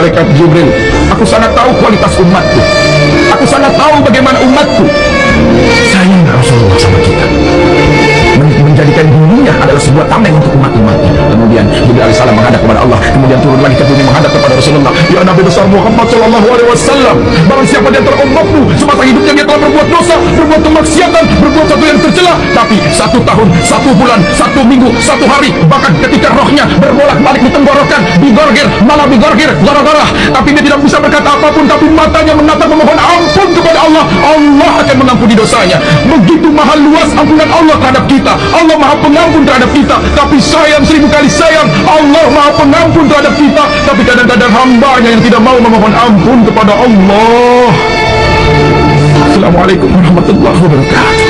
malaikat Jibril. Aku sangat tahu kualitas umatku. Aku sangat tahu bagaimana umatku. Sayang Rasulullah sama kita. Men- menjadikan dunia adalah sebuah tameng untuk umat-umatnya. Kemudian Jibril AS menghadap kepada Allah. Kemudian turun lagi ke bumi menghadap kepada Rasulullah. Ya Nabi besar Muhammad Sallallahu Alaihi Wasallam barang siapa di antara umatmu semasa hidupnya dia telah berbuat dosa berbuat kemaksiatan berbuat satu yang tercela. Tapi satu tahun satu bulan satu minggu satu hari bahkan ketika rohnya berbolak-balik di tenggorokan digorgir malah digorgir gara-gara tapi dia tidak bisa berkata apa pun tapi matanya menatap memohon ampun kepada Allah. Allah akan mengampuni dosanya. Begitu mahal luas ampunan Allah terhadap kita. Allah maha pengampun terhadap kita. Tapi sayang seribu kali sayang Allah maha pengampun terhadap kita. Tapi kadang-kadang hambanya yang tidak mau memohon ampun kepada Allah. Assalamualaikum warahmatullahi wabarakatuh